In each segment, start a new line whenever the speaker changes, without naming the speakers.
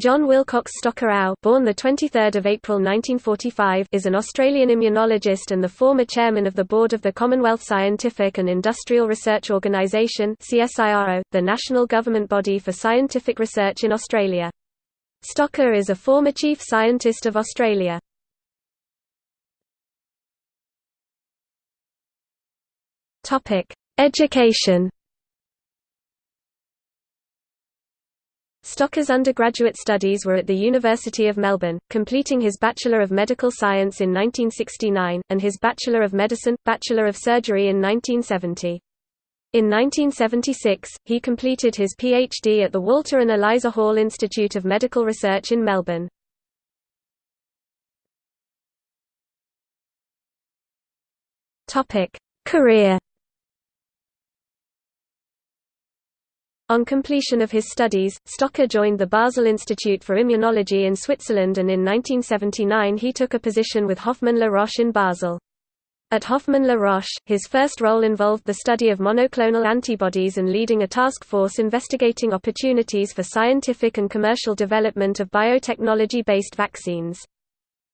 John Wilcox Stocker born the 23rd of April 1945, is an Australian immunologist and the former chairman of the board of the Commonwealth Scientific and Industrial Research Organisation (CSIRO), the national government body for scientific research in Australia. Stocker is a former chief scientist of Australia. Topic: Education. Stocker's undergraduate studies were at the University of Melbourne, completing his Bachelor of Medical Science in 1969, and his Bachelor of Medicine, Bachelor of Surgery in 1970. In 1976, he completed his PhD at the Walter and Eliza Hall Institute of Medical Research in Melbourne. Career On completion of his studies, Stocker joined the Basel Institute for Immunology in Switzerland and in 1979 he took a position with Hoffmann La Roche in Basel. At Hoffmann La Roche, his first role involved the study of monoclonal antibodies and leading a task force investigating opportunities for scientific and commercial development of biotechnology-based vaccines.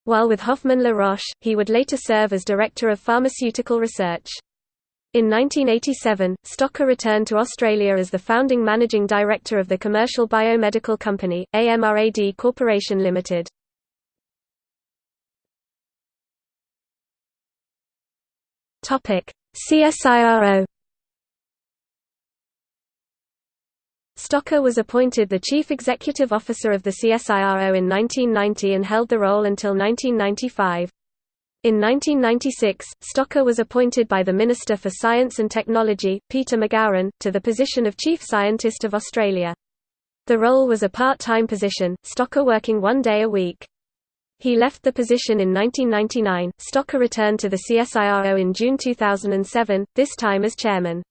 While with Hoffmann La Roche, he would later serve as Director of Pharmaceutical Research. In 1987, Stocker returned to Australia as the founding managing director of the commercial biomedical company, AMRAD Corporation Limited. CSIRO Stocker was appointed the Chief Executive Officer of the CSIRO in 1990 and held the role until 1995. In 1996, Stocker was appointed by the Minister for Science and Technology, Peter McGauran, to the position of Chief Scientist of Australia. The role was a part-time position, Stocker working one day a week. He left the position in 1999. Stocker returned to the CSIRO in June 2007, this time as chairman.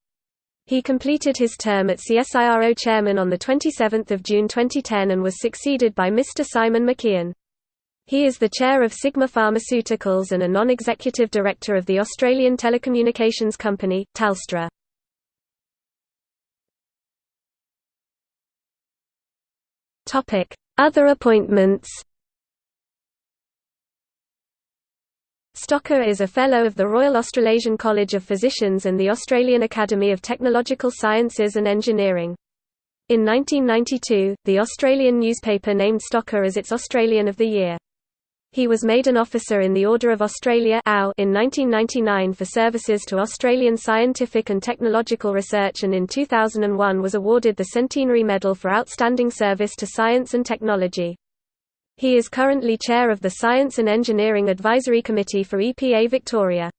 He completed his term at CSIRO chairman on 27 June 2010 and was succeeded by Mr. Simon McKeon. He is the chair of Sigma Pharmaceuticals and a non-executive director of the Australian telecommunications company, Telstra. Other appointments Stocker is a Fellow of the Royal Australasian College of Physicians and the Australian Academy of Technological Sciences and Engineering. In 1992, the Australian newspaper named Stocker as its Australian of the Year. He was made an Officer in the Order of Australia in 1999 for services to Australian scientific and technological research and in 2001 was awarded the Centenary Medal for Outstanding Service to Science and Technology. He is currently chair of the Science and Engineering Advisory Committee for EPA Victoria.